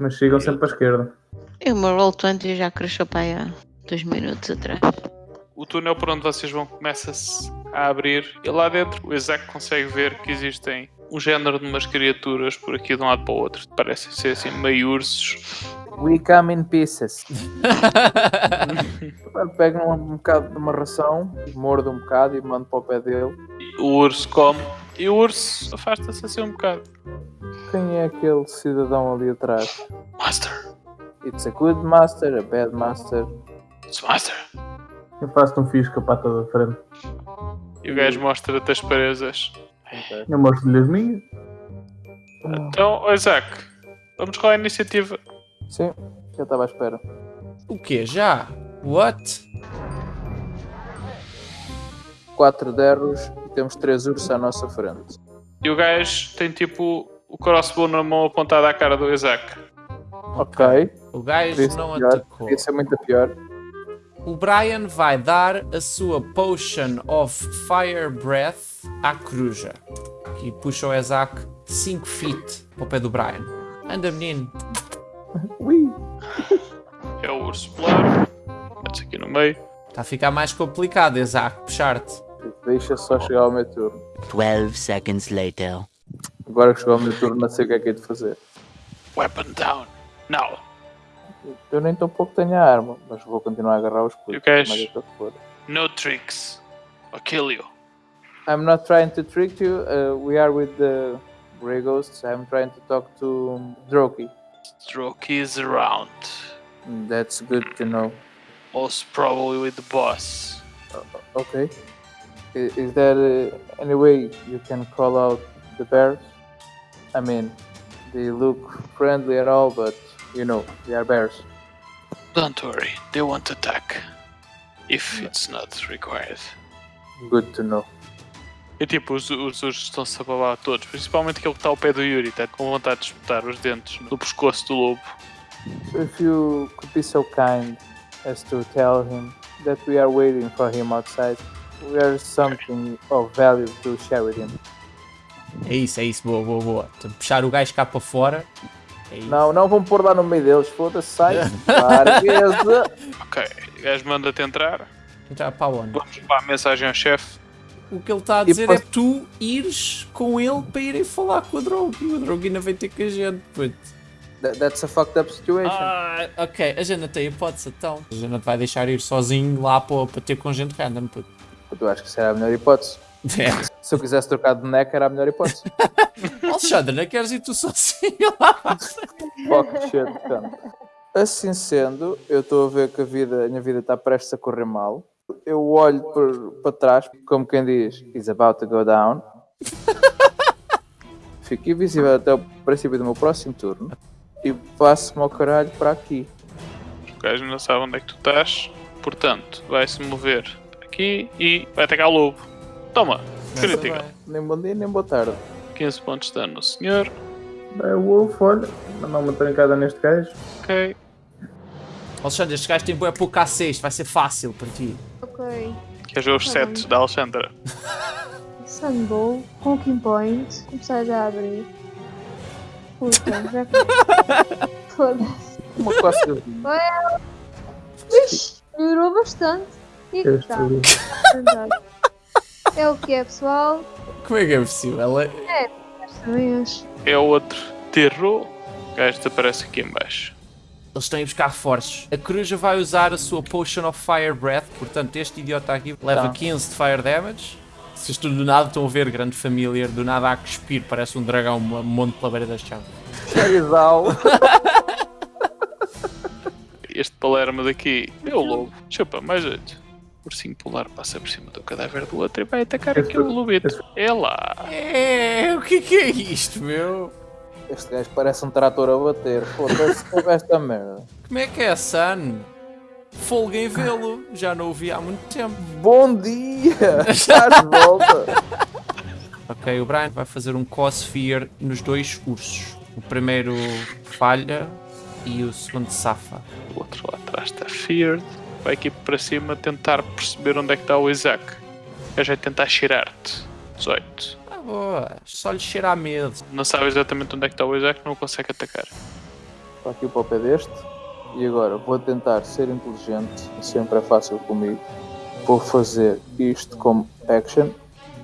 Mas chegam sempre para a esquerda. E o meu Roll20 já cresceu para aí há dois minutos atrás. O túnel por onde vocês vão começa-se a abrir e lá dentro o Isaac consegue ver que existem um género de umas criaturas por aqui de um lado para o outro. Parecem ser assim meio ursos. We come in pieces. Pego um, um bocado de uma ração, mordo um bocado e mando para o pé dele. O urso come e o urso afasta-se assim um bocado. Quem é aquele cidadão ali atrás? Master, It's a good master, a bad master. it's Master. Eu faço um fisca para toda a frente. E o gajo mostra-te as presas. Eu mostro-lhe as minhas. Então, ó Isaac, vamos com a iniciativa. Sim, já estava à espera. O quê? Já? What? Quatro derros e temos três ursos à nossa frente. E o gajo tem tipo crossbow na mão apontado à cara do Isaac. Ok, O gajo ser não pior. atacou. Podia ser muito pior. O Brian vai dar a sua Potion of Fire Breath à coruja. E puxa o Isaac 5 feet para o pé do Brian. Anda, menino. Ui! É o urso polar. Mete-se aqui no meio. Está a ficar mais complicado, Isaac, puxar-te. Deixa só chegar ao meu turno. 12 seconds later. Agora que chegou ao meu turno, não sei o que é que é de fazer. Weapon down. Now. Eu nem tão pouco tenho a arma, mas vou continuar a agarrar os o escudo. gajo? mas é o que for. No tricks. I'll kill you. I'm not trying to trick you. Uh, we are with the Grey Ghosts. I'm trying to talk to Droki. Droki is around. That's good to know. Most probably with the boss. Okay. I- Is there uh, any way you can call out the bears? I mean, they look friendly and all, but you know, they are bears. Don't worry, they won't attack. If it's not required. Good to know. E tipo, os, os ursos estão-se a babar todos, principalmente aquele que está ao pé do Yuri, está com vontade de espetar os dentes no pescoço do lobo. So if you could be so kind as to tell him that we are waiting for him outside, we are something of value to share with him. É isso, é isso, boa, boa, boa. Então, puxar o gajo cá para fora. É isso. Não, não vão pôr lá no meio deles, foda-se, sai. Ok, o gajo manda-te entrar. Entrar para onde? Vamos levar a mensagem ao chefe. O que ele está a E dizer posso- é tu ires com ele para irem falar com o Drogi. O Drogi ainda vai ter com a gente, puto. That- that's a fucked up situation. Ah, ok, a gente tem hipótese então. A gente vai deixar ir sozinho lá para, para ter com gente random, puto. Eu acho que era a melhor hipótese. É. Se eu quisesse trocar de boneca, era a melhor hipótese. Alexandre, não queres ir tu sozinho lá? Fuck shit, cara. Assim sendo, eu estou a ver que a, vida, a minha vida está prestes a correr mal. Eu olho por- para trás, como quem diz, is about to go down. Fico invisível até o princípio do meu próximo turno e passo-me ao caralho para aqui. O gajo não sabe onde é que tu estás, portanto, vai se mover aqui e vai atacar o lobo. Toma, critical. Nem bom dia, nem boa tarde. 15 pontos de dano no senhor. É o Wolf, olha. Mandar uma trancada neste gajo. Ok. Alexandre, este gajo tem boa pouco A6, vai ser fácil para ti. Ok. Queres ver os sets da Alexandra? Sunbow, Honking Point, começar já a abrir. Puta, já. Foda-se. Uma coça Ixi, melhorou bastante. E que está. É o que é, pessoal. Como é que é possível? Acho. É o outro terror. Gajo desaparece aqui em baixo. Eles estão a buscar reforços. A coruja vai usar a sua Potion of Fire Breath, portanto este idiota aqui leva Tá. 15 de Fire Damage. Vocês tudo do nada estão a ver, grande família, do nada a cuspir, parece um dragão, um monte pela beira das chaves. Charizal. Este palermo daqui é o lobo. Chupa, mais jeito. O ursinho polar passa por cima do cadáver do outro e vai atacar Esse- aqui o lobito. esse- É lá. É, o que é que é isto, meu? Este gajo parece um trator a bater. Foda-se com esta merda. Como é que é, Sun? Folga em vê-lo, já não o vi há muito tempo. Bom dia! Estás de volta! Ok, o Brian vai fazer um Cossphere nos dois ursos. O primeiro falha e o segundo safa. O outro lá atrás está Feared. Vai aqui para cima tentar perceber onde é que está o Isaac. Gajo vai tentar cheirar-te. 18. Ah, boa, só lhe cheira a medo. Não sabe exatamente onde é que está o Isaac, não o consegue atacar. para aqui para o pé deste. E agora vou tentar ser inteligente, sempre é fácil comigo. Vou fazer isto como action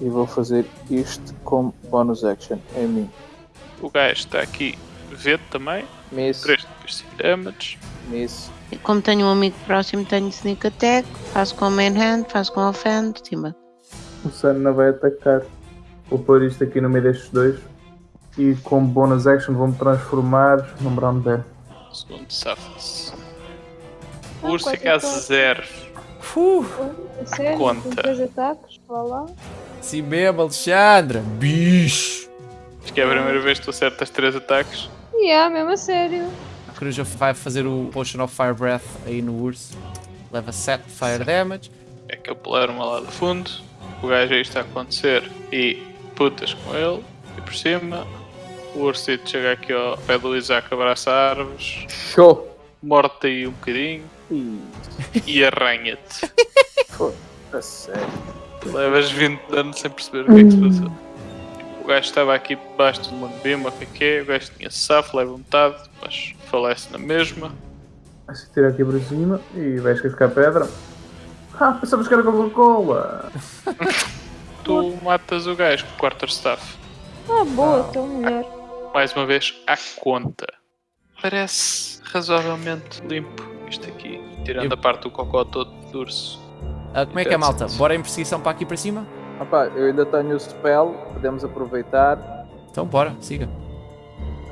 e vou fazer isto como bonus action em mim. O gajo está aqui. Vê também. Miss, 3 de 5 damage. Miss, E Como tenho um amigo próximo, tenho sneak attack, faço com main hand, faço com offhand, timba. O Sun não vai atacar. Vou pôr isto aqui no meio destes dois. E com bonus action vou-me transformar num Brown Bear. Segundo safa-se. O urso fica a ataques. zero. Uh, A sério? Conta. Com três ataques, vá lá. sim mesmo, Alexandra. Bicho. Acho que é a primeira vez que tu acertas 3 ataques. E yeah, mesmo a sério. A coruja vai fazer o Potion of Fire Breath aí no urso. Leva 7 Fire Damage. É que eu pular-me lá do fundo. O gajo aí está a acontecer. E putas com ele. E por cima. O ursito chega aqui ao pé do Isaac, abraça árvores. show! Morte aí um bocadinho. Ih, E arranha-te. a sério. Levas 20 anos sem perceber o que é que se passou. O gajo estava aqui debaixo de uma bima, o que é que é? O gajo tinha safo, leva metade, mas falece na mesma. Vai-se tirar aqui por cima e vais cascar pedra. Ah, pensavas que era Coca-Cola! Tu matas o gajo com o quarterstaff. Ah, boa, então melhor. Mais uma vez, à conta. Parece razoavelmente limpo isto aqui. Tirando Eu- a parte do cocó todo do urso. Ah, como é que é, malta? Bora em perseguição para aqui para cima? Rapaz, eu ainda tenho o spell, podemos aproveitar. Então bora, siga.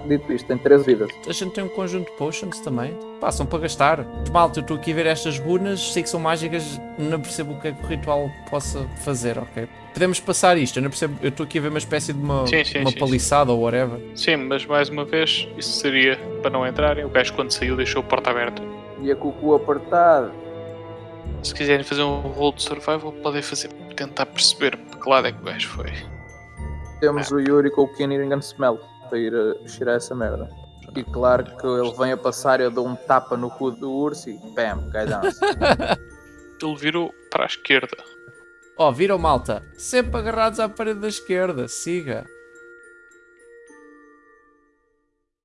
Dito isto, tem 13 vidas. A gente tem um conjunto de potions também. Passam para gastar. Malta, eu estou aqui a ver estas runas, sei que são mágicas, não percebo o que é que o ritual possa fazer, ok? Podemos passar isto, eu não percebo, eu estou aqui a ver uma espécie de uma, Sim, sim, uma sim, paliçada ou whatever. Sim, mas mais uma vez, isso seria para não entrarem. O gajo, quando saiu, deixou a porta aberta. E a cucu apertado. Se quiserem fazer um roll de survival, podem fazer. Tentar perceber para que lado é que o gajo foi. Temos o Yuri com o Keen Eating and Smell para ir a cheirar essa merda. E claro que ele vem a passar, eu dou um tapa no cu do urso e bam, cai down. Ele virou para a esquerda. Ó, viram malta? Sempre agarrados à parede da esquerda, siga.